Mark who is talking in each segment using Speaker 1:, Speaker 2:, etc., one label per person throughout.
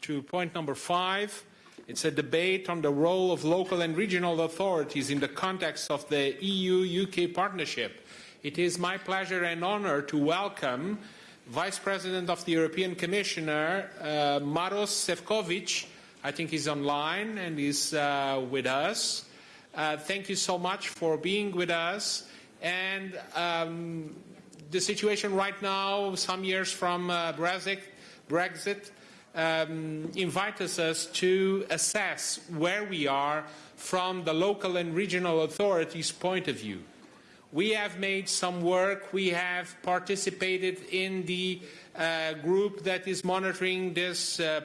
Speaker 1: to point number five. It's a debate on the role of local and regional authorities in the context of the EU-UK partnership. It is my pleasure and honor to welcome Vice President of the European Commissioner, uh, Maros Sefcovic. I think he's online and is uh, with us. Uh, thank you so much for being with us. And um, the situation right now, some years from uh, Brexit, Brexit um, invites us to assess where we are from the local and regional authorities' point of view. We have made some work. We have participated in the uh, group that is monitoring this, uh,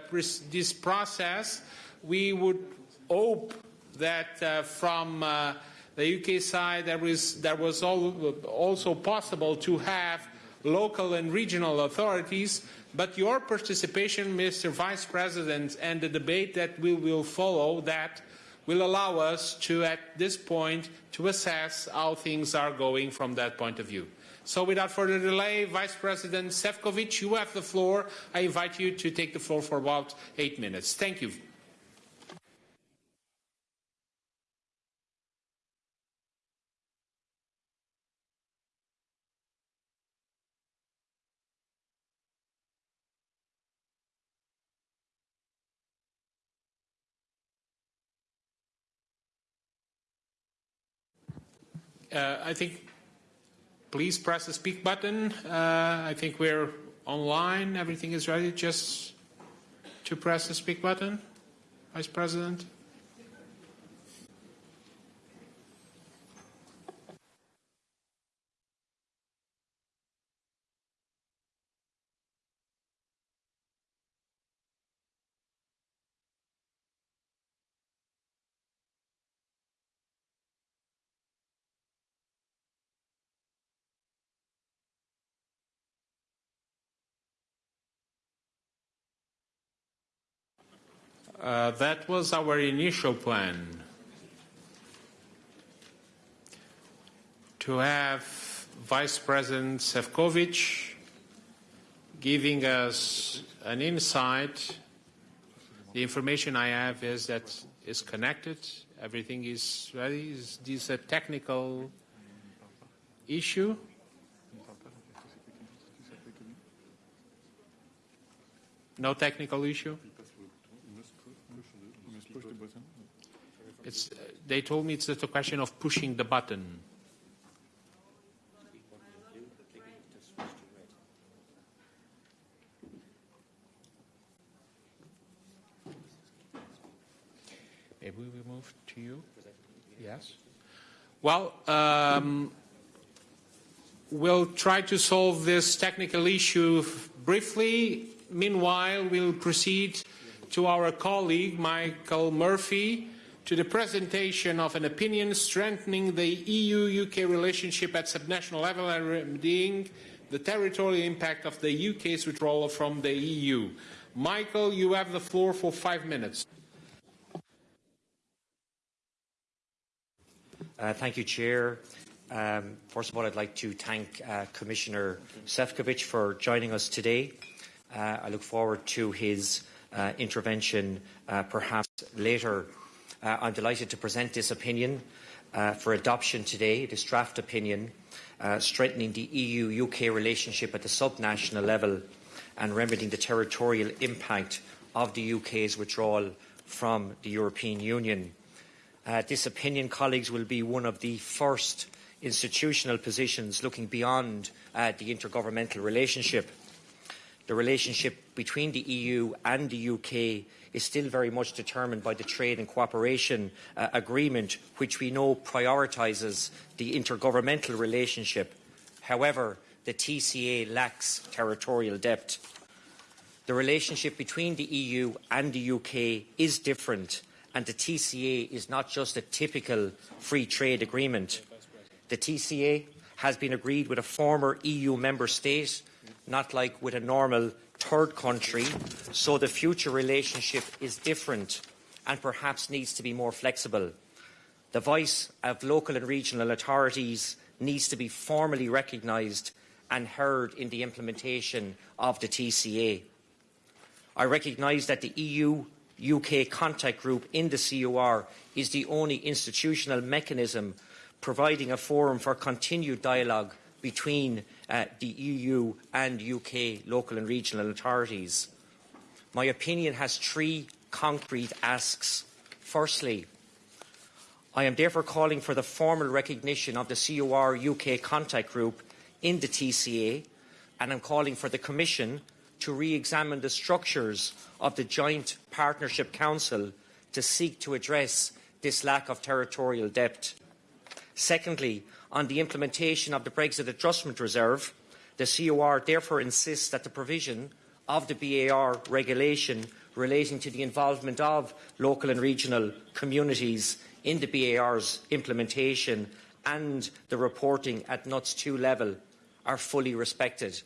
Speaker 1: this process. We would hope that uh, from uh, the UK side there, is, there was also possible to have local and regional authorities but your participation, Mr. Vice President, and the debate that we will follow that will allow us to, at this point, to assess how things are going from that point of view. So without further delay, Vice President Sefcovic, you have the floor. I invite you to take the floor for about eight minutes. Thank you. Uh, I think please press the speak button. Uh, I think we're online. Everything is ready. Just to press the speak button, Vice President. Uh, that was our initial plan. To have Vice President Sefcovic giving us an insight. The information I have is that it's connected, everything is ready. Is this a technical issue? No technical issue? It's, they told me it's just a question of pushing the button. Maybe we move to you? Yes. Well, um, we'll try to solve this technical issue briefly. Meanwhile, we'll proceed to our colleague, Michael Murphy, to the presentation of an opinion strengthening the EU-UK relationship at subnational level and remedying the territorial impact of the UK's withdrawal from the EU. Michael, you have the floor for five minutes.
Speaker 2: Uh, thank you, Chair. Um, first of all, I'd like to thank uh, Commissioner Sefcovic for joining us today. Uh, I look forward to his uh, intervention uh, perhaps later uh, I'm delighted to present this opinion uh, for adoption today, this draft opinion, uh, strengthening the EU-UK relationship at the subnational level and remedying the territorial impact of the UK's withdrawal from the European Union. Uh, this opinion, colleagues, will be one of the first institutional positions looking beyond uh, the intergovernmental relationship. The relationship between the EU and the UK is still very much determined by the Trade and Cooperation uh, Agreement, which we know prioritises the intergovernmental relationship. However, the TCA lacks territorial depth. The relationship between the EU and the UK is different, and the TCA is not just a typical free trade agreement. The TCA has been agreed with a former EU member state, not like with a normal third country, so the future relationship is different and perhaps needs to be more flexible. The voice of local and regional authorities needs to be formally recognised and heard in the implementation of the TCA. I recognise that the EU UK contact group in the COR is the only institutional mechanism providing a forum for continued dialogue between uh, the EU and UK local and regional authorities. My opinion has three concrete asks. Firstly, I am therefore calling for the formal recognition of the COR UK contact group in the TCA and I'm calling for the Commission to re-examine the structures of the Joint Partnership Council to seek to address this lack of territorial depth. Secondly, on the implementation of the Brexit Adjustment Reserve, the COR therefore insists that the provision of the BAR regulation relating to the involvement of local and regional communities in the BAR's implementation and the reporting at NUTS 2 level are fully respected.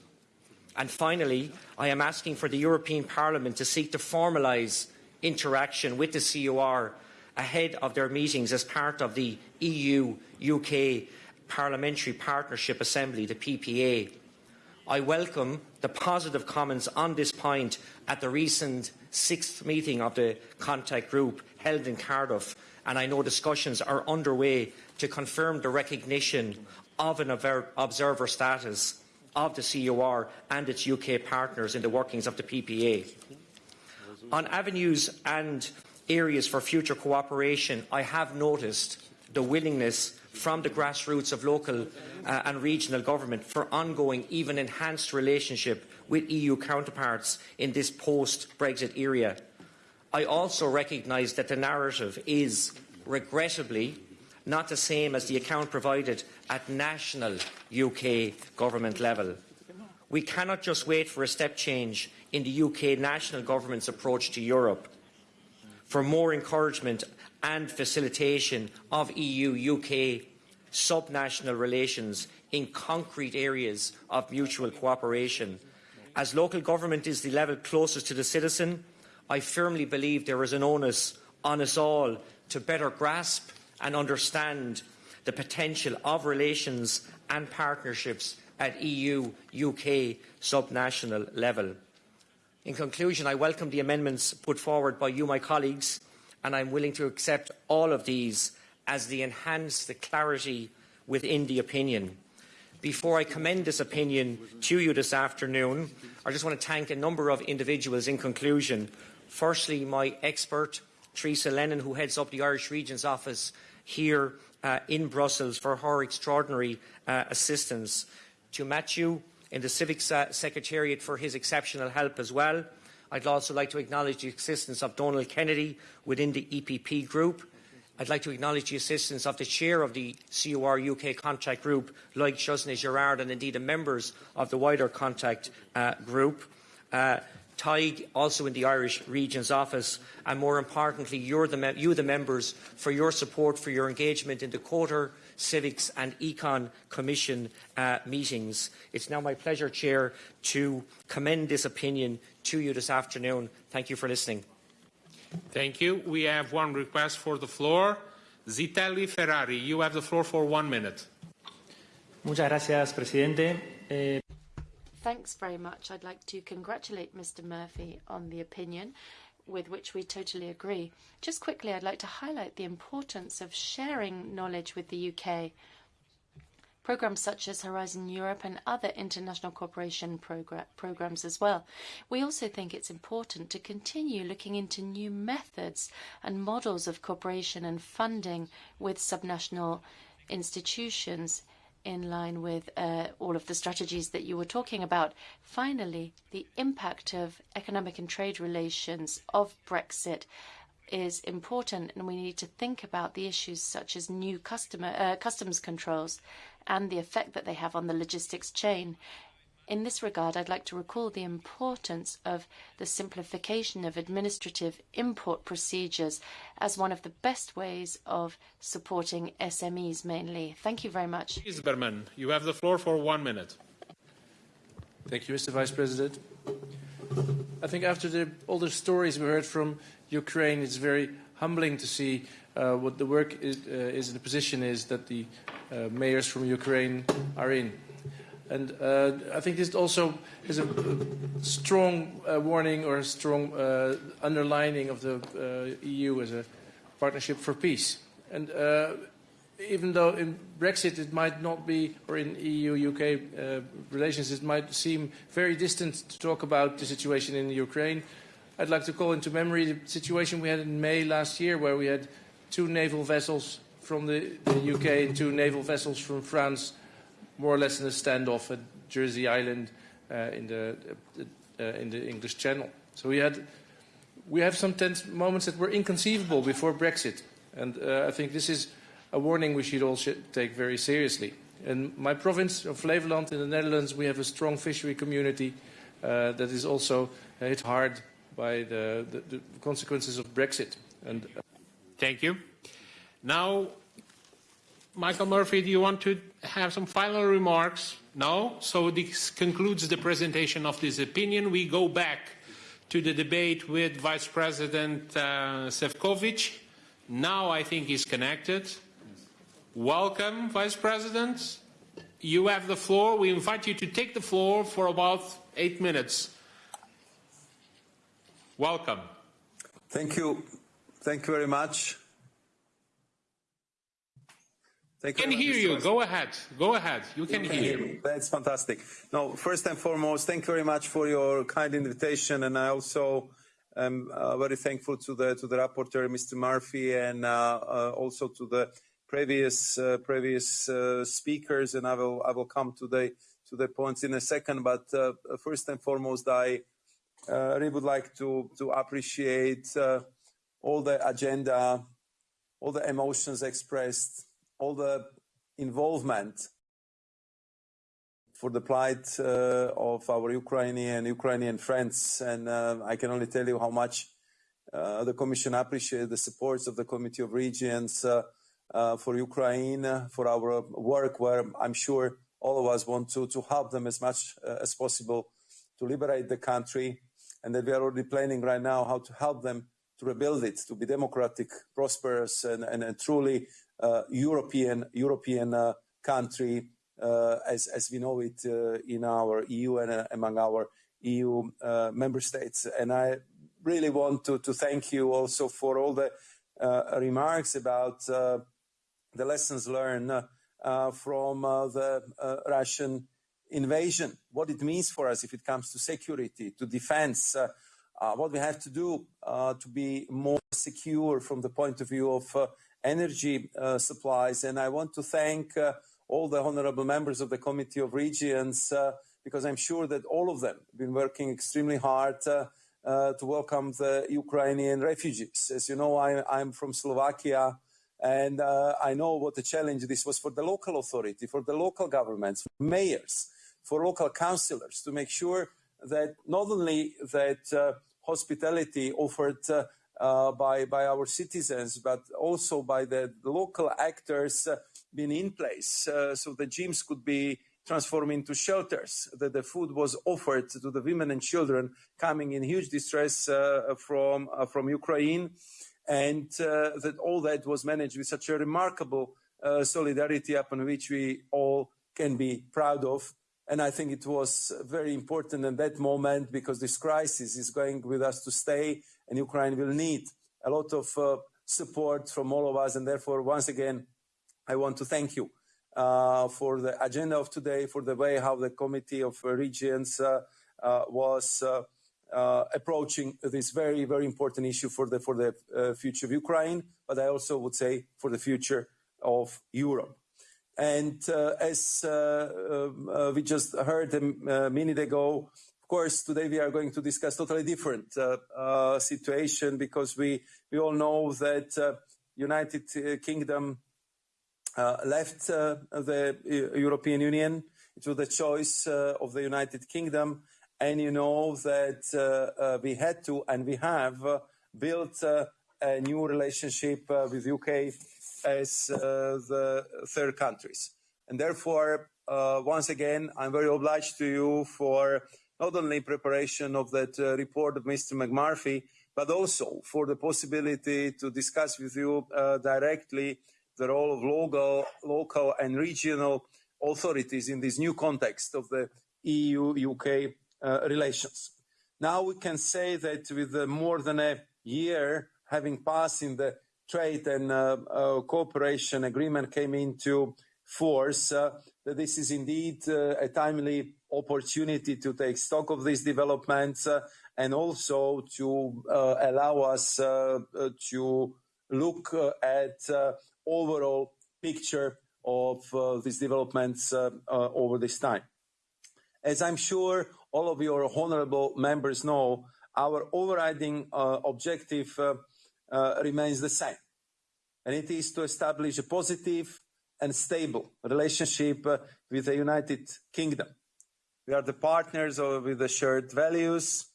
Speaker 2: And finally, I am asking for the European Parliament to seek to formalise interaction with the COR ahead of their meetings as part of the EU-UK Parliamentary Partnership Assembly, the PPA. I welcome the positive comments on this point at the recent sixth meeting of the contact group held in Cardiff, and I know discussions are underway to confirm the recognition of an observer status of the COR and its UK partners in the workings of the PPA. On avenues and areas for future cooperation, I have noticed the willingness from the grassroots of local uh, and regional government for ongoing, even enhanced relationship with EU counterparts in this post-Brexit era. I also recognise that the narrative is, regrettably, not the same as the account provided at national UK government level. We cannot just wait for a step change in the UK national government's approach to Europe for more encouragement and facilitation of EU-UK subnational relations in concrete areas of mutual cooperation. As local government is the level closest to the citizen, I firmly believe there is an onus on us all to better grasp and understand the potential of relations and partnerships at EU-UK subnational level. In conclusion, I welcome the amendments put forward by you, my colleagues, and I'm willing to accept all of these as they enhance the clarity within the opinion. Before I commend this opinion to you this afternoon, I just want to thank a number of individuals in conclusion. Firstly, my expert, Teresa Lennon, who heads up the Irish Regions Office here uh, in Brussels for her extraordinary uh, assistance. To Matthew in the CIVEX uh, Secretariat for his exceptional help as well. I'd also like to acknowledge the assistance of Donald Kennedy within the EPP group. I'd like to acknowledge the assistance of the chair of the COR UK contact group, Loïg Chesnais-Girard, and indeed the members of the wider contact uh, group. Uh, TIG, also in the Irish Regions Office, and more importantly, the you, the members, for your support, for your engagement in the Quarter, CIVEX and Econ Commission uh, meetings. It's now my pleasure, Chair, to commend this opinion to you this afternoon. Thank you for listening.
Speaker 1: Thank you. We have one request for the floor. Zitelli Ferrari, you have the floor for one minute.
Speaker 3: Muchas gracias, presidente. Eh...
Speaker 4: Thanks very much. I'd like to congratulate Mr. Murphy on the opinion with which we totally agree. Just quickly, I'd like to highlight the importance of sharing knowledge with the UK. Programs such as Horizon Europe and other international cooperation programs as well. We also think it's important to continue looking into new methods and models of cooperation and funding with subnational institutions in line with uh, all of the strategies that you were talking about. Finally, the impact of economic and trade relations of Brexit is important, and we need to think about the issues such as new customer, uh, customs controls and the effect that they have on the logistics chain. In this regard, I'd like to recall the importance of the simplification of administrative import procedures as one of the best ways of supporting SMEs mainly. Thank you very much.
Speaker 1: Rijsberman, you have the floor for one minute.
Speaker 5: Thank you, Mr. Vice President. I think after the, all the stories we heard from Ukraine, it's very humbling to see uh, what the work is, uh, is, the position is that the mayors from Ukraine are in. And uh, I think this also is a strong uh, warning or a strong uh, underlining of the uh, EU as a partnership for peace. And uh, even though in Brexit it might not be, or in EU-UK uh, relations it might seem very distant to talk about the situation in Ukraine, I'd like to call into memory the situation we had in May last year where we had two naval vessels from the, the UK and two naval vessels from France more or less in a standoff at Jersey Island uh, in, the, uh, in the English Channel. So we, had, we have some tense moments that were inconceivable before Brexit. And uh, I think this is a warning we should all should take very seriously. In my province of Flevoland in the Netherlands, we have a strong fishery community uh, that is also hit hard by the, the, the consequences of Brexit. And, uh,
Speaker 1: Thank you. Now, Michael Murphy, do you want to have some final remarks? No? So this concludes the presentation of this opinion. We go back to the debate with Vice President uh, Sefcovic. Now I think he's connected. Welcome, Vice President. You have the floor. We invite you to take the floor for about eight minutes. Welcome.
Speaker 6: Thank you. Thank you very much.
Speaker 1: Thank can hear you. Go ahead. Go ahead. You can,
Speaker 6: you
Speaker 1: can hear. me.
Speaker 6: That's fantastic. No, first and foremost, thank you very much for your kind invitation, and I also am uh, very thankful to the to the rapporteur, Mr. Murphy, and uh, uh, also to the previous uh, previous uh, speakers. And I will I will come to the to the points in a second. But uh, first and foremost, I really would like to to appreciate all the agenda, all the emotions expressed all the involvement for the plight uh, of our Ukrainian Ukrainian friends, and uh, I can only tell you how much uh, the Commission appreciates the support of the Committee of Regions uh, uh, for Ukraine, for our work, where I'm sure all of us want to to help them as much uh, as possible to liberate the country, and that we are already planning right now how to help them to rebuild it, to be democratic, prosperous, and, and, and truly uh, European European uh, country uh, as as we know it uh, in our EU and uh, among our EU uh, member states. And I really want to to thank you also for all the remarks about the lessons learned from the Russian invasion, what it means for us if it comes to security, to defense, what we have to do uh, to be more secure from the point of view of energy uh, supplies. And I want to thank uh, all the honorable members of the Committee of Regions uh, because I'm sure that all of them have been working extremely hard uh, to welcome the Ukrainian refugees. As you know, I, am from Slovakia and uh, I know what a challenge this was for the local authority, for the local governments, mayors, for local councillors to make sure that not only that uh, hospitality offered uh, uh, by, by our citizens, but also by the local actors uh, being in place. Uh, so the gyms could be transformed into shelters, that the food was offered to the women and children coming in huge distress uh, from, uh, from Ukraine, and that all that was managed with such a remarkable solidarity upon which we all can be proud of. And I think it was very important in that moment because this crisis is going with us to stay and Ukraine will need a lot of uh, support from all of us. And therefore, once again, I want to thank you uh, for the agenda of today, for the way how the Committee of Regions uh, uh was uh, uh, approaching this very, very important issue for the for the future of Ukraine, but I also would say for the future of Europe. And as um, we just heard a minute ago, of course, today we are going to discuss totally different uh, uh, situation because we we all know that uh, United Kingdom uh, left uh, the European Union. It was the choice uh, of the United Kingdom, and you know that we had to and we have built a new relationship with UK as the third countries, and therefore. once again, I'm very obliged to you for not only preparation of that uh, report of Mr. McMurphy, but also for the possibility to discuss with you uh, directly the role of local, local and regional authorities in this new context of the EU-UK uh, relations. Now we can say that with uh, more than a year having passed in the trade and uh, cooperation agreement came into force, uh, that this is indeed uh, a timely opportunity to take stock of these developments uh, and also to uh, allow us uh, to look at overall picture of these developments over this time. As I'm sure all of your honorable members know, our overriding objective remains the same. And it is to establish a positive and stable relationship uh, with the United Kingdom. We are the partners with the shared values.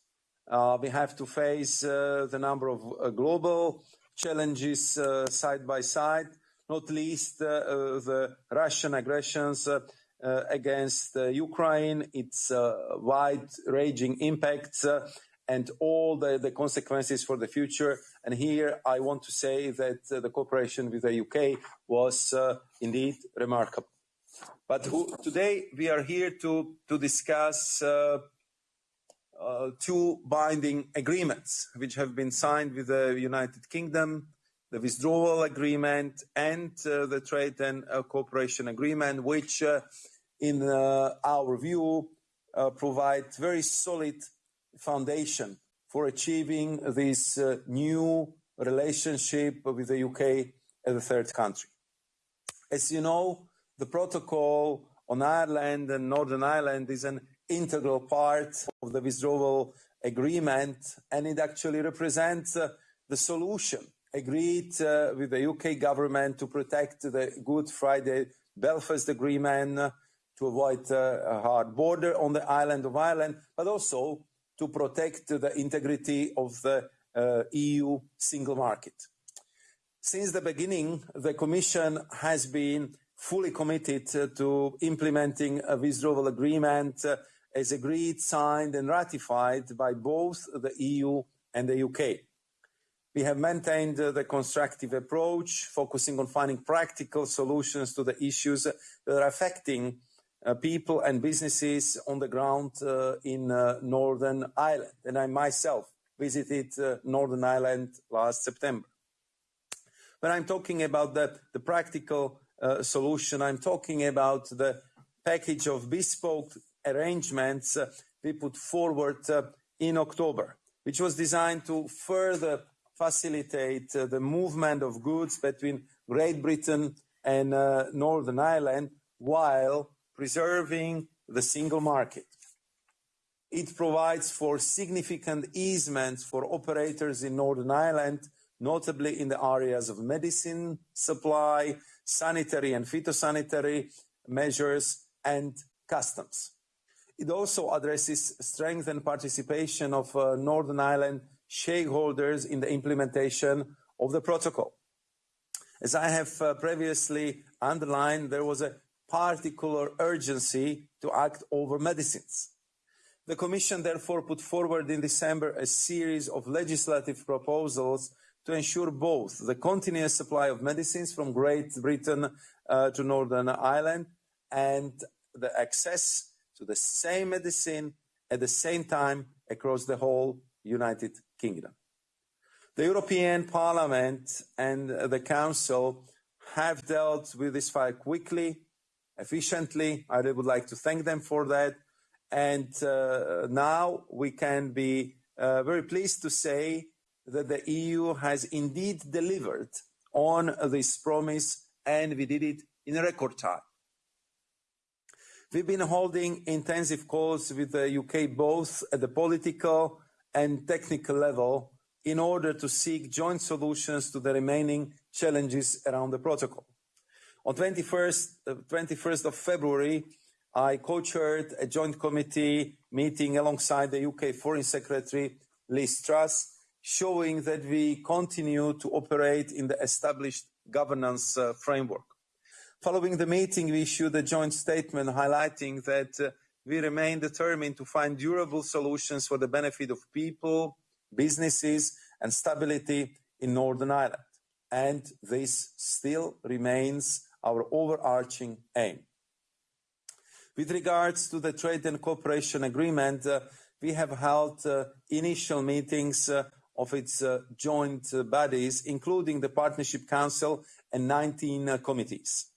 Speaker 6: Uh, we have to face uh, the number of global challenges side by side, not least the Russian aggressions uh, against uh, Ukraine, its uh, wide-ranging impacts, and all the, consequences for the future. And here I want to say that the cooperation with the UK was indeed remarkable. But today we are here to, to discuss uh, uh, two binding agreements which have been signed with the United Kingdom the withdrawal agreement and uh, the trade and uh, cooperation agreement, which, uh, in uh, our view, uh, provide very solid foundation for achieving this uh, new relationship with the UK as a third country. As you know, the protocol on Ireland and Northern Ireland is an integral part of the withdrawal agreement, and it actually represents the solution agreed uh, with the UK government to protect the Good Friday Belfast Agreement, uh, to avoid uh, a hard border on the island of Ireland, but also to protect the integrity of the uh, EU single market. Since the beginning, the Commission has been fully committed to implementing a withdrawal agreement uh, as agreed, signed and ratified by both the EU and the UK. We have maintained uh, the constructive approach, focusing on finding practical solutions to the issues that are affecting people and businesses on the ground uh, in uh, Northern Ireland. And I myself visited uh, Northern Ireland last September. When I'm talking about the, the practical uh, solution, I'm talking about the package of bespoke arrangements we put forward in October, which was designed to further facilitate uh, the movement of goods between Great Britain and uh, Northern Ireland while preserving the single market. It provides for significant easements for operators in Northern Ireland, notably in the areas of medicine supply, sanitary and phytosanitary measures, and customs. It also addresses strength and participation of uh, Northern Ireland shareholders in the implementation of the protocol. As I have uh, previously underlined, there was a particular urgency to act over medicines. The Commission therefore put forward in December a series of legislative proposals to ensure both the continuous supply of medicines from Great Britain uh, to Northern Ireland and the access to the same medicine at the same time across the whole United Kingdom. The European Parliament and the Council have dealt with this file quickly efficiently. I would like to thank them for that. And uh, now we can be uh, very pleased to say that the EU has indeed delivered on this promise and we did it in a record time. We've been holding intensive calls with the UK both at the political and technical level in order to seek joint solutions to the remaining challenges around the protocol. On 21st, uh, 21st of February, I co-chaired a joint committee meeting alongside the UK Foreign Secretary Liz Truss, showing that we continue to operate in the established governance uh, framework. Following the meeting, we issued a joint statement highlighting that uh, we remain determined to find durable solutions for the benefit of people, businesses, and stability in Northern Ireland. And this still remains our overarching aim. With regards to the trade and cooperation agreement, uh, we have held uh, initial meetings uh, of its joint bodies, including the Partnership Council and 19 committees.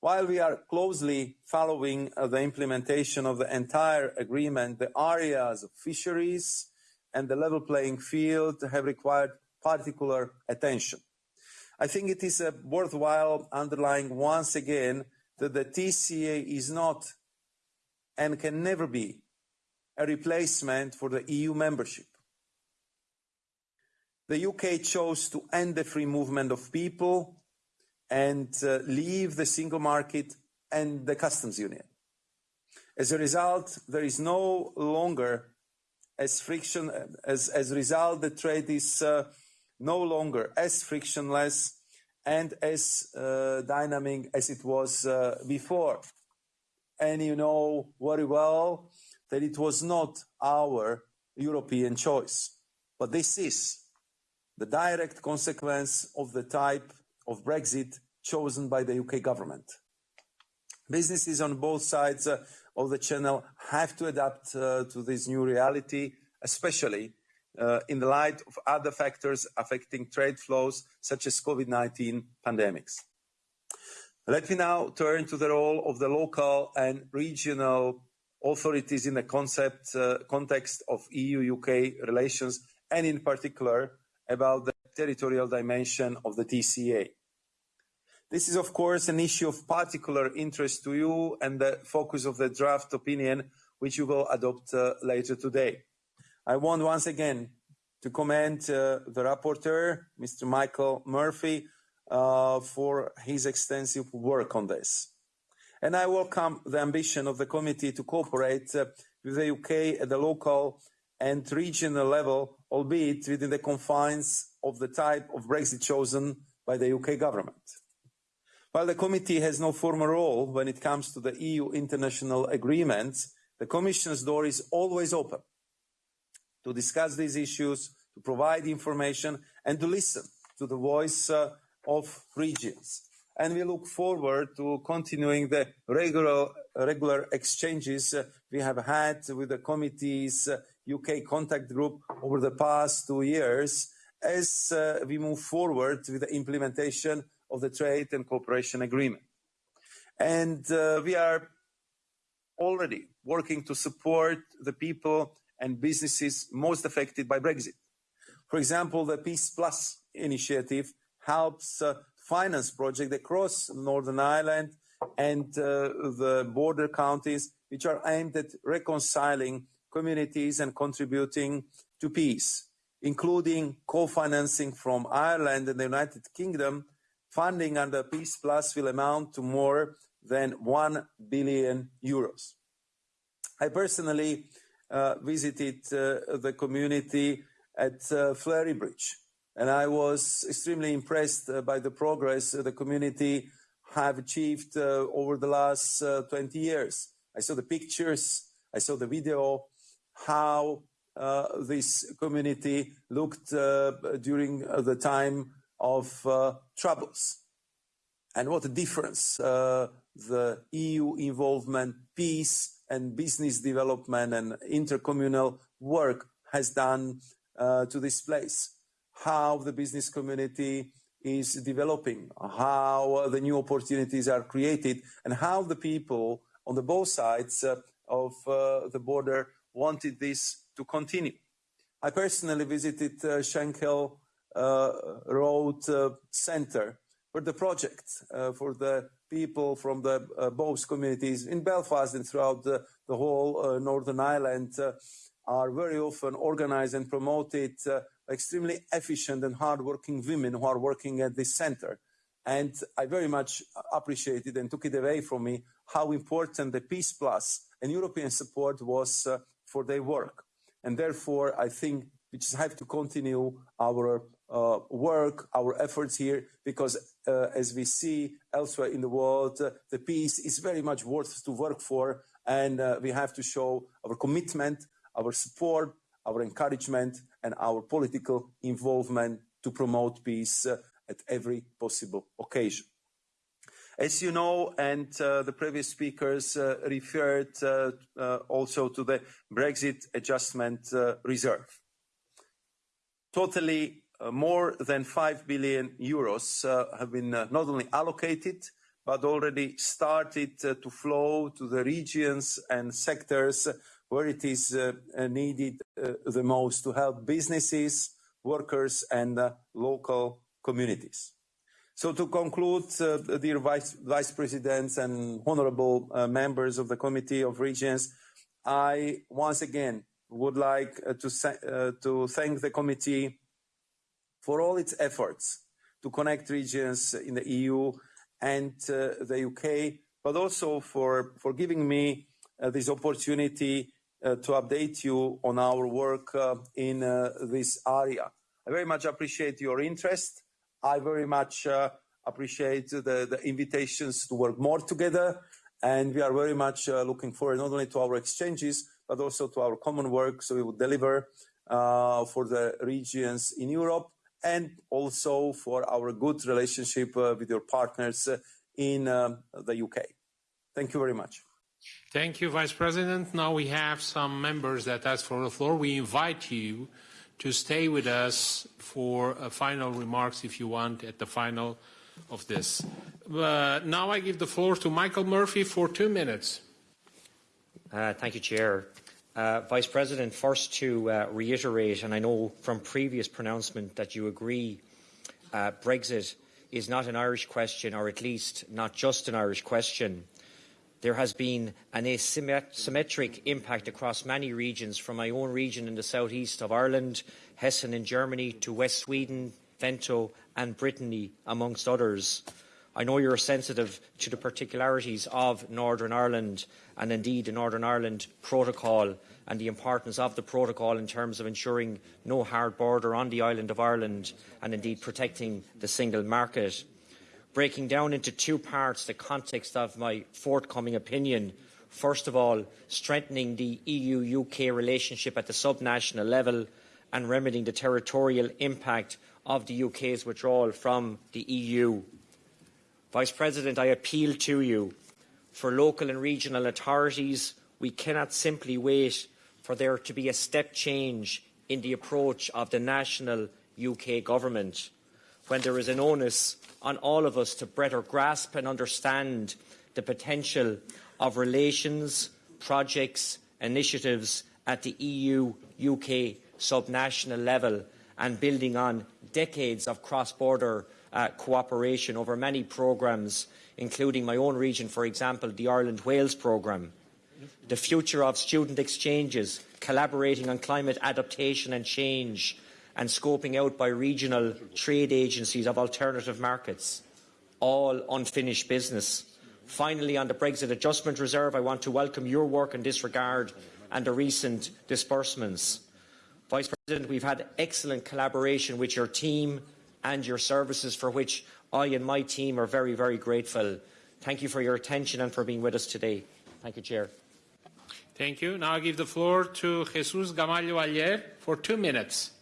Speaker 6: While we are closely following the implementation of the entire agreement, the areas of fisheries and the level playing field have required particular attention. I think it is worthwhile underlining once again that the TCA is not and can never be a replacement for the EU membership. The UK chose to end the free movement of people and uh, leave the single market and the customs union. As a result, there is no longer as friction, as, as a result, the trade is uh, no longer as frictionless and as uh, dynamic as it was uh, before. And you know very well that it was not our European choice. But this is the direct consequence of the type of Brexit chosen by the UK government. Businesses on both sides uh, of the channel have to adapt to this new reality, especially in the light of other factors affecting trade flows, such as COVID-19 pandemics. Let me now turn to the role of the local and regional authorities in the concept, uh, context of EU-UK relations, and in particular about the territorial dimension of the TCA. This is, of course, an issue of particular interest to you and the focus of the draft opinion, which you will adopt uh, later today. I want once again to commend uh, the rapporteur, Mr. Michael Murphy, uh, for his extensive work on this. And I welcome the ambition of the committee to cooperate uh, with the UK at the local and regional level, albeit within the confines of the type of Brexit chosen by the UK government. While the committee has no formal role when it comes to the EU international agreements, the Commission's door is always open to discuss these issues, to provide information, and to listen to the voice uh, of regions. And we look forward to continuing the regular, regular exchanges uh, we have had with the committee's uh, UK contact group over the past two years as uh, we move forward with the implementation of the trade and cooperation agreement. And uh, we are already working to support the people and businesses most affected by Brexit. For example, the Peace Plus initiative helps uh, finance projects across Northern Ireland and uh, the border counties, which are aimed at reconciling communities and contributing to peace, including co-financing from Ireland and the United Kingdom. Funding under Peace Plus will amount to more than 1 billion euros. I personally visited uh, the community at uh, Fleury Bridge, and I was extremely impressed uh, by the progress the community have achieved uh, over the last uh, 20 years. I saw the pictures, I saw the video, how this community looked during the time of troubles. And what a difference the EU involvement, peace, and business development and intercommunal work has done uh, to this place. How the business community is developing, how the new opportunities are created, and how the people on the both sides uh, of uh, the border wanted this to continue. I personally visited uh, uh, Road uh, Where the project uh, for the people from the uh, both communities in Belfast and throughout the, the whole uh, Northern Ireland are very often organized and promoted extremely efficient and hardworking women who are working at this center. And I very much appreciated and took it away from me how important the Peace Plus and European support was uh, for their work. And therefore, I think we just have to continue our uh, work, our efforts here, because as we see elsewhere in the world, uh, the peace is very much worth to work for, and uh, we have to show our commitment, our support, our encouragement, and our political involvement to promote peace uh, at every possible occasion. As you know, and uh, the previous speakers uh, referred uh, uh also to the Brexit Adjustment uh, Reserve. Totally uh, more than 5 billion euros have been not only allocated, but already started to flow to the regions and sectors where it is needed the most to help businesses, workers, and local communities. So to conclude, uh, dear Vice, Presidents and honorable uh, members of the Committee of Regions, I once again would like uh, uh, to thank the committee for all its efforts to connect regions in the EU and uh, the UK, but also for, for giving me uh, this opportunity to update you on our work in this area. I very much appreciate your interest I very much uh, appreciate the, the, invitations to work more together. And we are very much uh, looking forward not only to our exchanges, but also to our common work. So we will deliver uh, for the regions in Europe and also for our good relationship uh, with your partners uh, in um, the UK. Thank you very much.
Speaker 1: Thank you, Vice President. Now we have some members that ask for the floor. We invite you to stay with us for uh, final remarks if you want at the final of this. Uh, now I give the floor to Michael Murphy for two minutes.
Speaker 2: Uh, thank you, Chair. Uh, Vice President, first to uh, reiterate, and I know from previous pronouncement that you agree uh, Brexit is not an Irish question, or at least not just an Irish question. There has been an asymmetric impact across many regions, from my own region in the southeast of Ireland, Hessen in Germany, to West Sweden, Veneto and Brittany, amongst others. I know you're sensitive to the particularities of Northern Ireland and indeed the Northern Ireland Protocol and the importance of the protocol in terms of ensuring no hard border on the island of Ireland and indeed protecting the single market breaking down into two parts the context of my forthcoming opinion. First of all, strengthening the EU-UK relationship at the subnational level and remedying the territorial impact of the UK's withdrawal from the EU. Vice President, I appeal to you. For local and regional authorities, we cannot simply wait for there to be a step change in the approach of the national UK government when there is an onus on all of us to better grasp and understand the potential of relations, projects, initiatives at the EU-UK subnational level and building on decades of cross-border uh, cooperation over many programmes, including my own region, for example, the Ireland-Wales programme. The future of student exchanges, collaborating on climate adaptation and change, and scoping out by regional trade agencies of alternative markets, all unfinished business. Finally, on the Brexit Adjustment Reserve, I want to welcome your work in this regard and the recent disbursements. Vice President, we've had excellent collaboration with your team and your services, for which I and my team are very, very grateful. Thank you for your attention and for being with us today. Thank you, Chair.
Speaker 1: Thank you. Now I give the floor to Jesus Gamallo Aller for two minutes.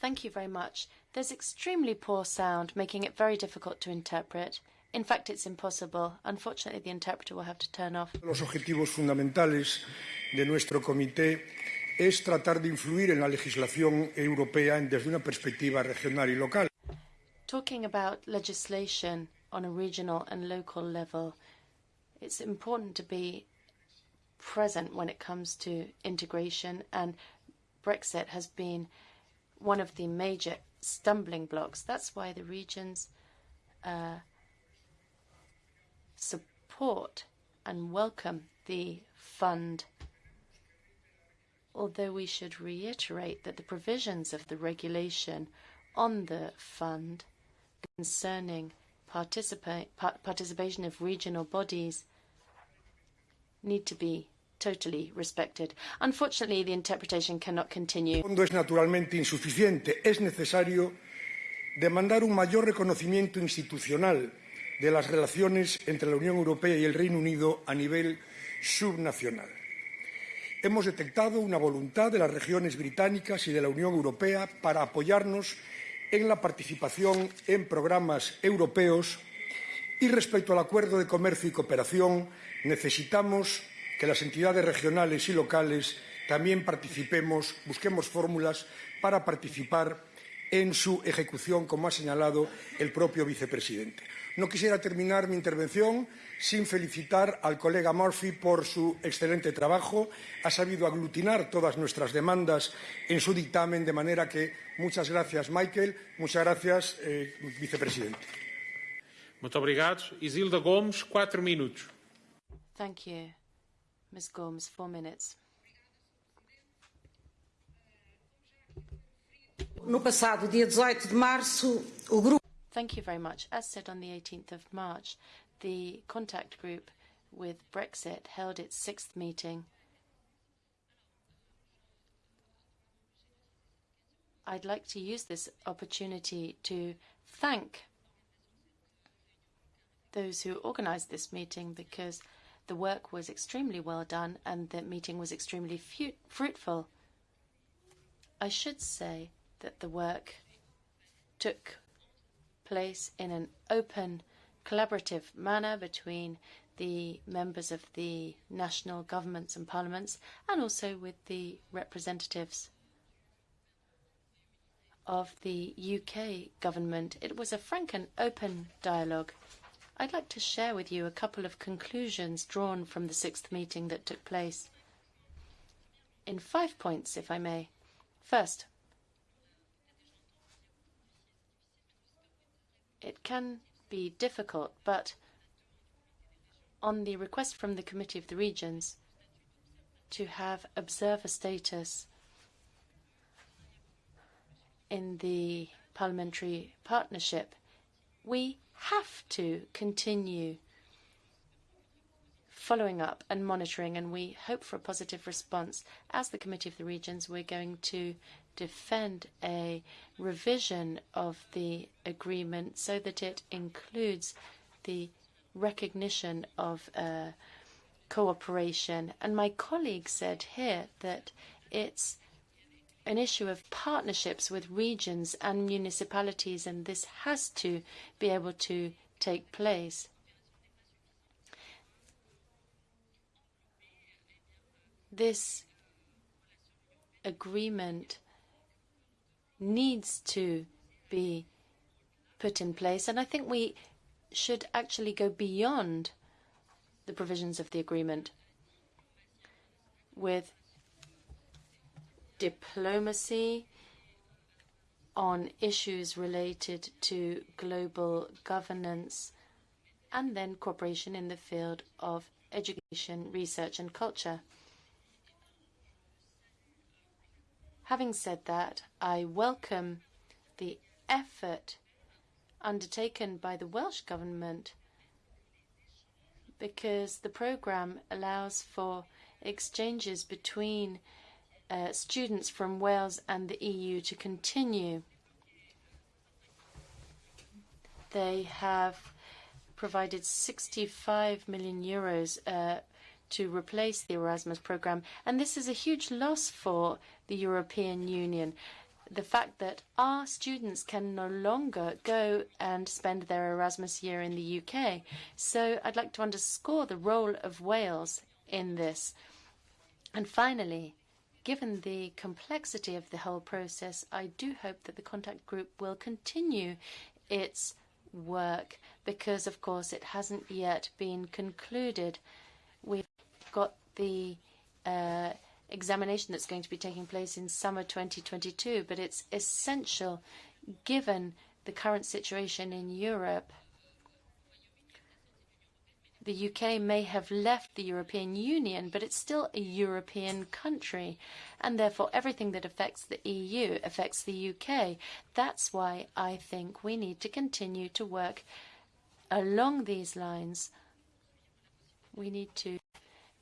Speaker 4: Thank you very much. There's extremely poor sound, making it very difficult to interpret. In fact, it's impossible. Unfortunately, the interpreter will have to turn off.
Speaker 7: Es tratar de influir en la legislación europea desde una perspectiva regional y local.
Speaker 4: Talking about legislation on a regional and local level, it's important to be present when it comes to integration and Brexit has been one of the major stumbling blocks. That's why the regions uh, support and welcome the fund. Although we should reiterate that the provisions of the regulation on the fund concerning participa participation of regional bodies need to be totally respected. Unfortunately, the interpretation cannot continue.
Speaker 7: Fondo es naturalmente insuficiente. Es necesario demandar un mayor reconocimiento institucional de las relaciones entre la Unión Europea y el Reino Unido a nivel subnacional. Hemos detectado una voluntad de las regiones británicas y de la Unión Europea para apoyarnos en la participación en programas europeos y respecto al acuerdo de comercio y cooperación necesitamos que las entidades regionales y locales también participemos, busquemos fórmulas para participar en su ejecución, como ha señalado el propio vicepresidente. No quisiera terminar mi intervención sin felicitar al colega Murphy por su excelente trabajo. Ha sabido aglutinar todas nuestras demandas en su dictamen, de manera que muchas gracias, Michael. Muchas gracias, eh, vicepresidente.
Speaker 1: Muito obrigado. Isilda Gomes, quatro minutos.
Speaker 4: Thank you. Ms. Gomes, four minutes.
Speaker 8: No passado dia 18 de março, o grupo
Speaker 4: Thank you very much. As said on the 18th of March, the contact group with Brexit held its sixth meeting. I'd like to use this opportunity to thank those who organized this meeting because the work was extremely well done and the meeting was extremely fruitful. I should say that the work took place in an open, collaborative manner between the members of the national governments and parliaments and also with the representatives of the UK government. It was a frank and open dialogue. I'd like to share with you a couple of conclusions drawn from the sixth meeting that took place. In five points, if I may. First, It can be difficult, but on the request from the Committee of the Regions to have observer status in the parliamentary partnership, we have to continue following up and monitoring, and we hope for a positive response. As the Committee of the Regions, we're going to defend a revision of the agreement so that it includes the recognition of uh, cooperation. And my colleague said here that it's an issue of partnerships with regions and municipalities, and this has to be able to take place. This agreement needs to be put in place. And I think we should actually go beyond the provisions of the agreement with diplomacy on issues related to global governance and then cooperation in the field of education, research and culture. Having said that, I welcome the effort undertaken by the Welsh Government because the programme allows for exchanges between uh, students from Wales and the EU to continue. They have provided 65 million euros uh, to replace the Erasmus programme. And this is a huge loss for the European Union. The fact that our students can no longer go and spend their Erasmus year in the UK. So I'd like to underscore the role of Wales in this. And finally, given the complexity of the whole process, I do hope that the contact group will continue its work because, of course, it hasn't yet been concluded. We've got the uh, examination that's going to be taking place in summer 2022, but it's essential given the current situation in Europe. The UK may have left the European Union, but it's still a European country, and therefore everything that affects the EU affects the UK. That's why I think we need to continue to work along these lines. We need to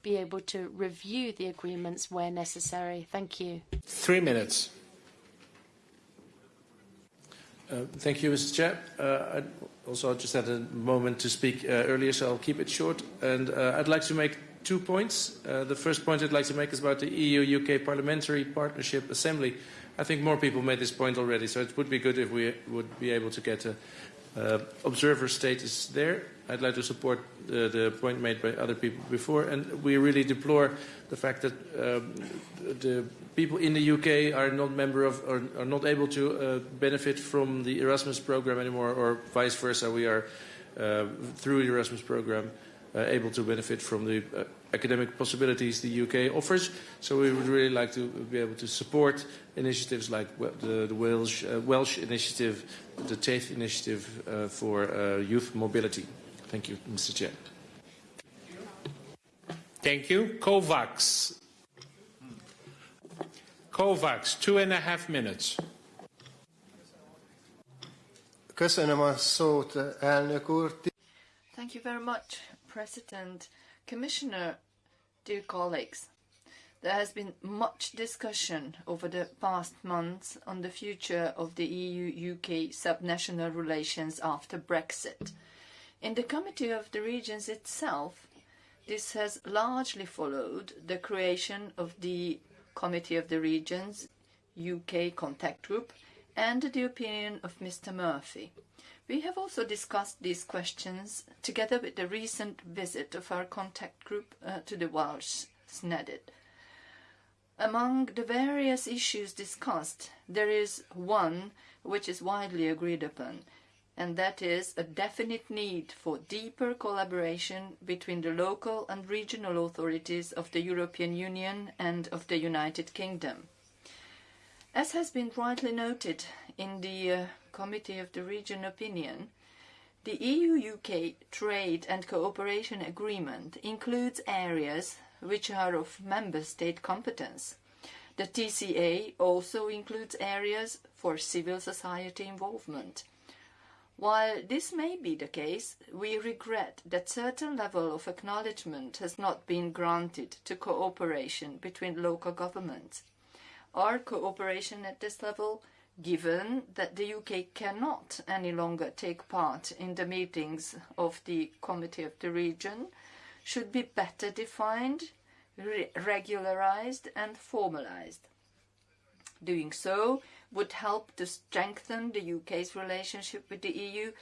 Speaker 4: be able to review the agreements where necessary. Thank you.
Speaker 1: Three minutes.
Speaker 5: Uh, thank you, Mr. Chair. Uh, I also just had a moment to speak uh, earlier, so I'll keep it short. And uh, I'd like to make two points. Uh, the first point I'd like to make is about the EU-UK Parliamentary Partnership Assembly. I think more people made this point already, so it would be good if we would be able to get a uh, observer status there. I'd like to support the, the point made by other people before, and we really deplore the fact that um, the people in the UK are not member of, or are not able to uh, benefit from the Erasmus program anymore, or vice versa. We are uh, through the Erasmus program uh, able to benefit from the uh, academic possibilities the UK offers. So we would really like to be able to support initiatives like the, the Welsh, uh, Welsh initiative, the Taith initiative uh, for uh, youth mobility. Thank you, Mr. Chair.
Speaker 1: Thank you. Kovacs. Kovacs, two and a half minutes.
Speaker 9: Köszönöm a szót, elnök úr.
Speaker 10: Thank you very much, President. Commissioner, dear colleagues, there has been much discussion over the past months on the future of the EU-UK subnational relations after Brexit. In the Committee of the Regions itself, this has largely followed the creation of the Committee of the Regions UK Contact Group and the opinion of Mr. Murphy. We have also discussed these questions together with the recent visit of our contact group uh, to the Welsh Senedd. Among the various issues discussed, there is one which is widely agreed upon, and that is a definite need for deeper collaboration between the local and regional authorities of the European Union and of the United Kingdom. As has been rightly noted in the uh, Committee of the Region opinion, the EU-UK Trade and Cooperation Agreement includes areas which are of member state competence. The TCA also includes areas for civil society involvement. While this may be the case, we regret that certain level of acknowledgement has not been granted to cooperation between local governments. Our cooperation at this level given that the UK cannot any longer take part in the meetings of the Committee of the Region, should be better defined, re regularised and formalised. Doing so would help to strengthen the UK's relationship with the EU,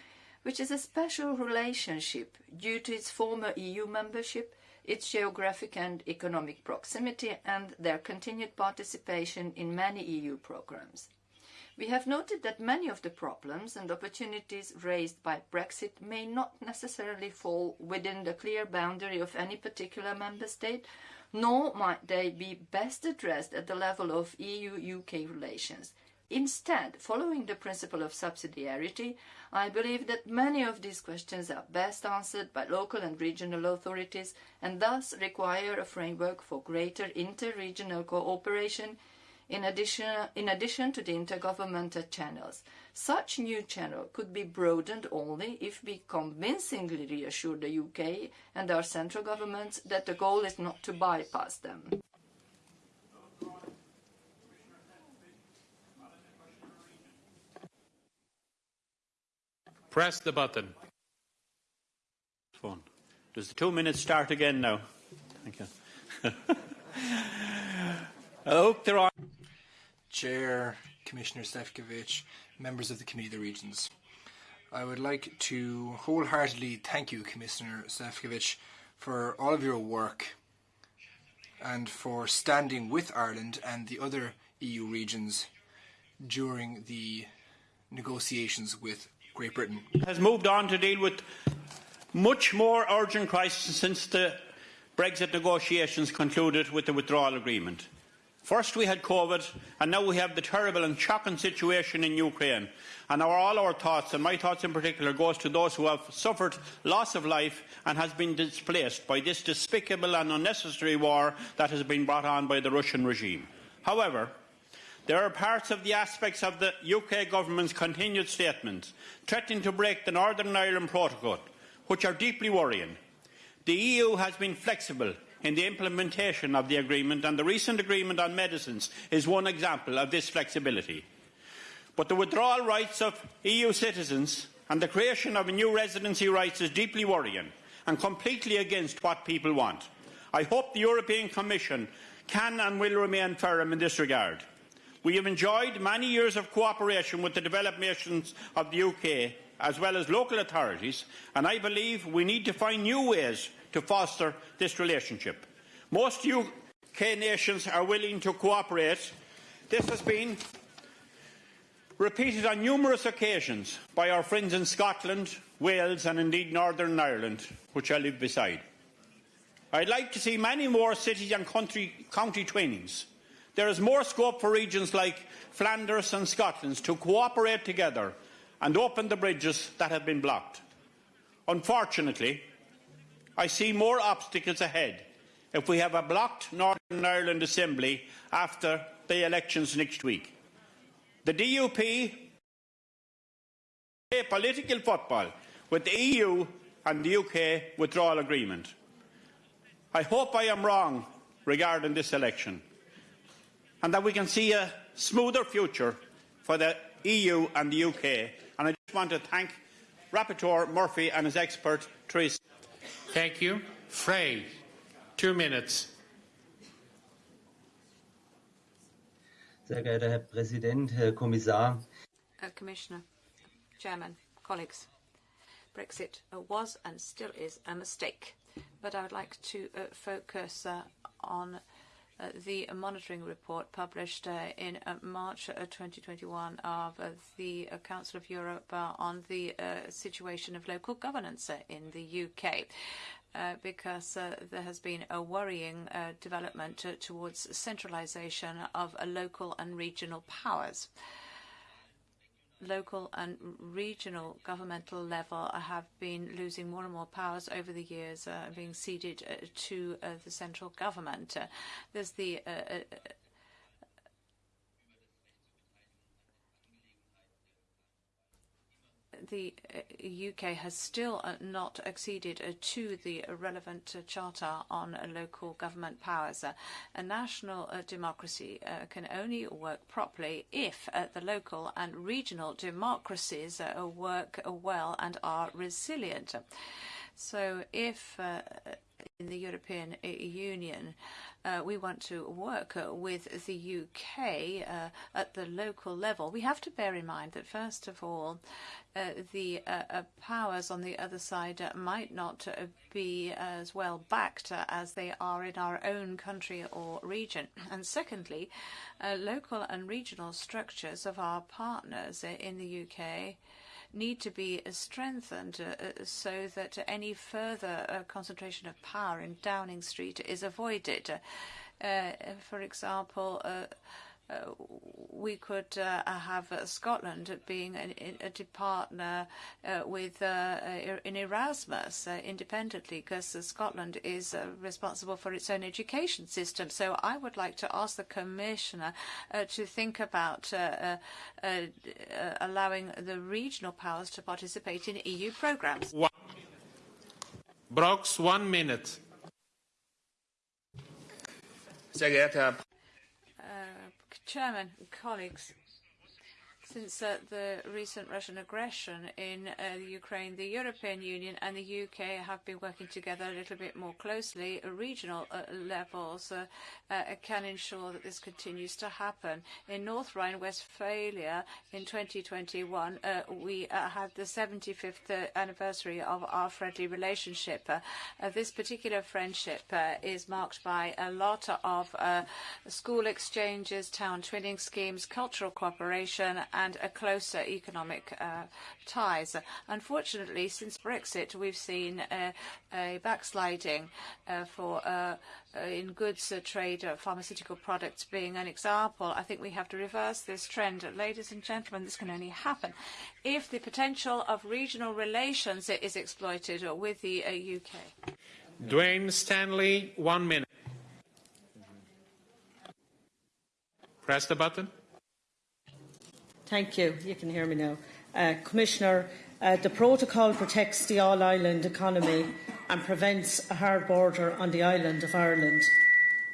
Speaker 10: which is a special relationship due to its former EU membership, its geographic and economic proximity, and their continued participation in many EU programmes. We have noted that many of the problems and opportunities raised by Brexit may not necessarily fall within the clear boundary of any particular member state, nor might they be best addressed at the level of EU-UK relations. Instead, following the principle of subsidiarity, I believe that many of these questions are best answered by local and regional authorities and thus require a framework for greater inter-regional cooperation in addition, in addition to the intergovernmental channels. Such new channel could be broadened only if we convincingly reassure the UK and our central governments that the goal is not to bypass them.
Speaker 1: Press the button.
Speaker 11: Phone. Does the two minutes start again now? Thank you. I hope there are.
Speaker 12: Chair, Commissioner Sefcovic, members of the Committee of the Regions. I would like to wholeheartedly thank you, Commissioner Sefcovic, for all of your work and for standing with Ireland and the other EU regions during the negotiations with Great Britain.
Speaker 11: Has moved on to deal with much more urgent crisis since the Brexit negotiations concluded with the withdrawal agreement. First we had COVID, and now we have the terrible and shocking situation in Ukraine. And our, all our thoughts, and my thoughts in particular, goes to those who have suffered loss of life and has been displaced by this despicable and unnecessary war that has been brought on by the Russian regime. However, there are parts of the aspects of the UK government's continued statements threatening to break the Northern Ireland Protocol, which are deeply worrying. The EU has been flexible in the implementation of the agreement, and the recent agreement on medicines is one example of this flexibility. But the withdrawal rights of EU citizens and the creation of new residency rights is deeply worrying and completely against what people want. I hope the European Commission can and will remain firm in this regard. We have enjoyed many years of cooperation with the developed nations of the UK, as well as local authorities, and I believe we need to find new ways to foster this relationship. Most UK nations are willing to cooperate. This has been repeated on numerous occasions by our friends in Scotland, Wales and indeed Northern Ireland, which I live beside. I'd like to see many more city and country, county trainings. There is more scope for regions like Flanders and Scotland to cooperate together and open the bridges that have been blocked. Unfortunately, I see more obstacles ahead if we have a blocked Northern Ireland Assembly after the elections next week. The DUP play political football with the EU and the UK withdrawal agreement. I hope I am wrong regarding this election and that we can see a smoother future for the EU and the UK. And I just want to thank Rapporteur Murphy and his expert, Theresa.
Speaker 1: Thank you. Frey, two minutes.
Speaker 13: Sehr geehrter Herr Präsident, Herr Kommissar.
Speaker 14: Uh, Commissioner, Chairman, colleagues, Brexit uh, was and still is a mistake but I would like to uh, focus uh, on Uh, the monitoring report published uh, in uh, March uh, 2021 of uh, the uh, Council of Europe on the situation of local governance in the UK. because there has been a worrying development towards centralisation of local and regional powers local and regional governmental level have been losing more and more powers over the years, uh, being ceded uh, to uh, the central government. Uh, there's the uh, uh, the UK uh, has still uh, not acceded uh, to the relevant uh, charter on local government powers. Uh, a national uh, democracy can only work properly if the local and regional democracies work well and are resilient. So if in the European Union uh, we want to work with the UK uh, at the local level, we have to bear in mind that, first of all, uh, the uh, uh, powers on the other side uh, might not be as well backed as they are in our own country or region. And secondly, local and regional structures of our partners in the UK need to be strengthened uh, so that any further uh, concentration of power in Downing Street is avoided. Uh, for example, uh, uh, we could uh, have uh, Scotland being an, a partner uh, with uh, in Erasmus uh, independently, because Scotland is responsible for its own education system. So I would like to ask the Commissioner to think about allowing the regional powers to participate in EU programs.
Speaker 1: Brox, one minute.
Speaker 5: Sehr geehrter Herr
Speaker 14: Chairman, colleagues, since uh, the recent Russian aggression in uh, Ukraine, the European Union and the UK have been working together a little bit more closely. Regional uh, levels uh, uh, can ensure that this continues to happen. In North Rhine-Westphalia in 2021, uh, we had the 75th anniversary of our friendly relationship. this particular friendship is marked by a lot of school exchanges, town twinning schemes, cultural cooperation, a closer economic uh, ties. Unfortunately, since Brexit, we've seen a, a backsliding uh, for uh, in goods trade, pharmaceutical products being an example. I think we have to reverse this trend. Ladies and gentlemen, this can only happen if the potential of regional relations is exploited with the UK.
Speaker 1: Dwayne Stanley, one minute. Press the button.
Speaker 8: Thank you. You can hear me now. Uh, Commissioner, uh, the protocol protects the all-island economy and prevents a hard border on the island of Ireland.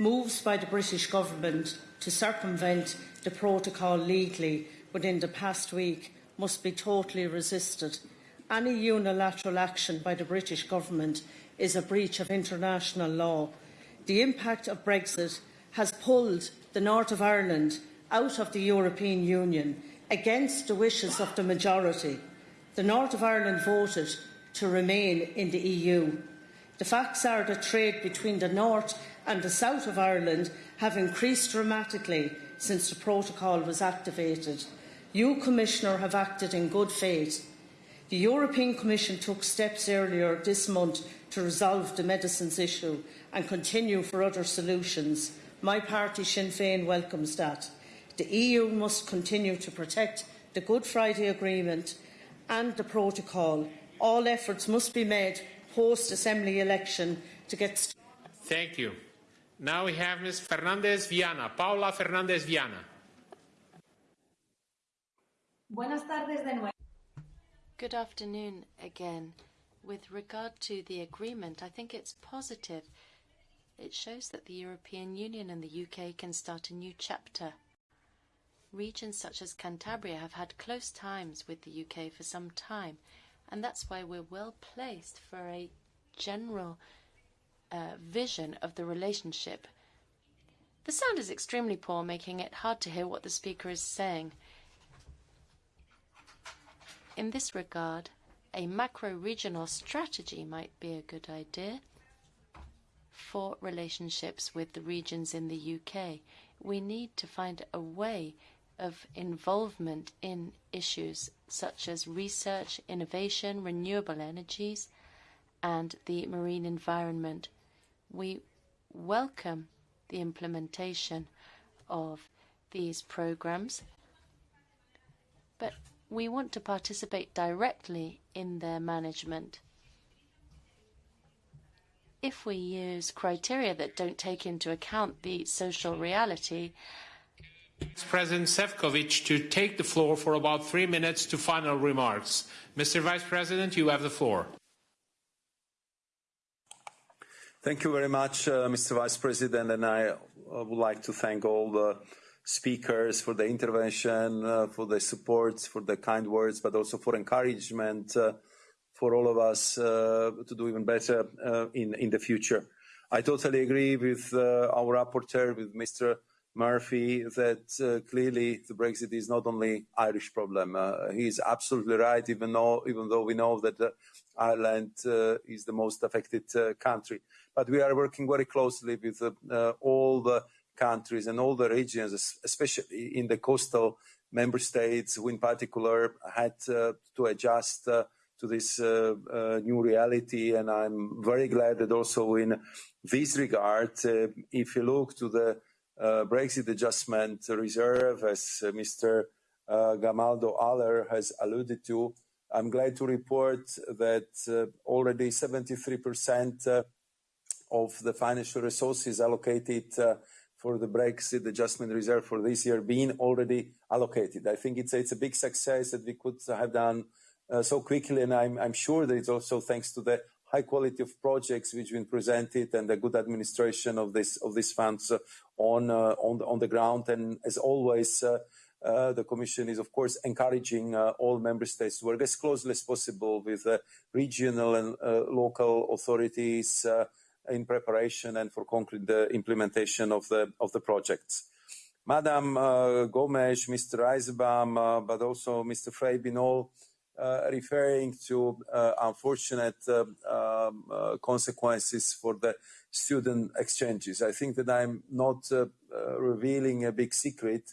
Speaker 8: Moves by the British government to circumvent the protocol legally within the past week must be totally resisted. Any unilateral action by the British government is a breach of international law. The impact of Brexit has pulled the North of Ireland out of the European Union against the wishes of the majority. The North of Ireland voted to remain in the EU. The facts are that trade between the North and the South of Ireland have increased dramatically since the protocol was activated. You, Commissioner, have acted in good faith. The European Commission took steps earlier this month to resolve the medicines issue and continue for other solutions. My party, Sinn Féin, welcomes that. The EU must continue to protect the Good Friday Agreement and the protocol. All efforts must be made post-Assembly election to get...
Speaker 1: Thank you. Now we have Ms. Fernandez Viana, Paula Fernandez Viana.
Speaker 15: Buenas tardes de nuevo.
Speaker 4: Good afternoon again. With regard to the agreement, I think it's positive. It shows that the European Union and the UK can start a new chapter. Regions such as Cantabria have had close times with the UK for some time, and that's why we're well placed for a general uh, vision of the relationship. The sound is extremely poor, making it hard to hear what the speaker is saying. In this regard, a macro-regional strategy might be a good idea for relationships with the regions in the UK. We need to find a way of involvement in issues such as research, innovation, renewable energies, and the marine environment. We welcome the implementation of these programs, but we want to participate directly in their management. If we use criteria that don't take into account the social reality,
Speaker 1: President Sefcovic to take the floor for about three minutes to final remarks. Mr. Vice President, you have the floor.
Speaker 6: Thank you very much, uh, Mr. Vice President, and I uh, would like to thank all the speakers for the intervention, uh, for the support, for the kind words, but also for encouragement uh, for all of us uh, to do even better uh, in, in the future. I totally agree with our rapporteur, with Mr. Murphy that uh, clearly the Brexit is not only Irish problem. Uh, he is absolutely right, even though even though we know that uh, Ireland uh, is the most affected uh, country. But we are working very closely with uh, all the countries and all the regions, especially in the coastal member states, who in particular had to adjust to this new reality. And I'm very glad that also in this regard, if you look to the uh, Brexit Adjustment Reserve, as uh, Mr. Uh, Gamallo Aller has alluded to. I'm glad to report that already 73% of the financial resources allocated for the Brexit Adjustment Reserve for this year being already allocated. I think it's, a big success that we could have done uh, so quickly, and I'm, I'm, sure that it's also thanks to the high quality of projects which have been presented and the good administration of this of these funds on uh, on the, on the ground. And as always. Uh, uh, the Commission is, of course, encouraging all member states to work as closely as possible with regional and local authorities in preparation and for concrete implementation of the of the projects. Madam Gomes, Mr. Eisenbaum, but also Mr. Frey all Uh, referring to uh, unfortunate um, um, uh, um, consequences for the student exchanges. I think that I'm not uh, uh, revealing a big secret,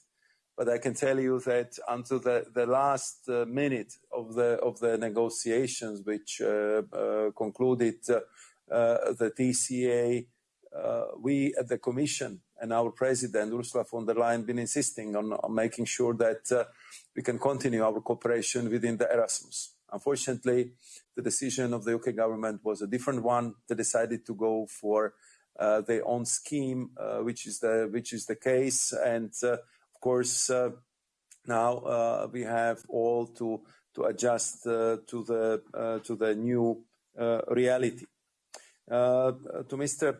Speaker 6: but I can tell you that until the, last minute of the of the negotiations, which concluded the TCA, we at the Commission and our President Ursula von der Leyen been insisting on, making sure that uh, we can continue our cooperation within the Erasmus. Unfortunately, the decision of the UK government was a different one. They decided to go for uh, their own scheme, uh, which is the which is the case, and uh, of course uh, now uh, we have all to to adjust to the to the new reality. to Mr.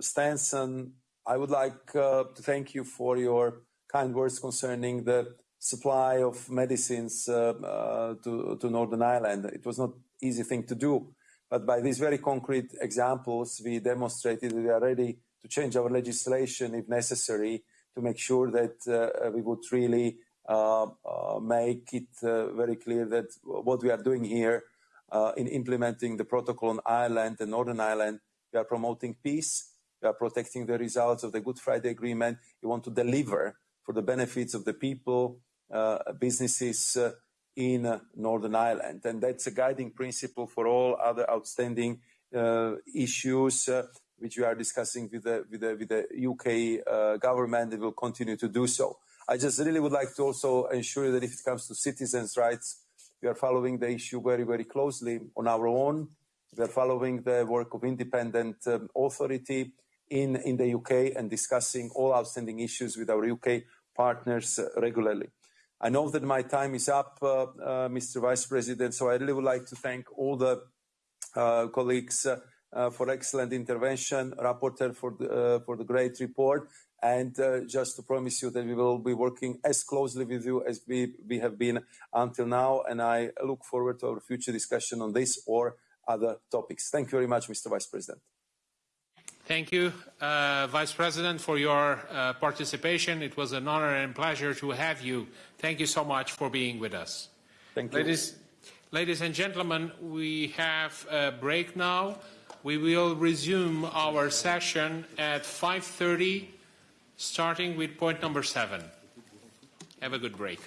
Speaker 6: Stenson, I would like to thank you for your kind words concerning the supply of medicines uh, uh, to, to Northern Ireland. It was not easy thing to do, but by these very concrete examples, we demonstrated we are ready to change our legislation if necessary to make sure that uh, we would really make it very clear that what we are doing here in implementing the protocol on Ireland and Northern Ireland, we are promoting peace, we are protecting the results of the Good Friday Agreement. We want to deliver for the benefits of the people, businesses in Northern Ireland. And that's a guiding principle for all other outstanding issues which we are discussing with the, UK uh, government and will continue to do so. I just really would like to also ensure that if it comes to citizens' rights, we are following the issue very, very closely on our own. We are following the work of independent um, authority in, the UK and discussing all outstanding issues with our UK partners uh, regularly. I know that my time is up, uh, uh, Mr. Vice President, so I really would like to thank all the uh, colleagues for excellent intervention, rapporteur for the, for the great report, and just to promise you that we will be working as closely with you as we, we have been until now, and I look forward to our future discussion on this or other topics. Thank you very much, Mr. Vice President.
Speaker 1: Thank you, uh, Vice President, for your uh, participation. It was an honor and pleasure to have you. Thank you so much for being with us.
Speaker 6: Thank you.
Speaker 1: Ladies, ladies and gentlemen, we have a break now. We will resume our session at 5.30, starting with point number seven. Have a good break.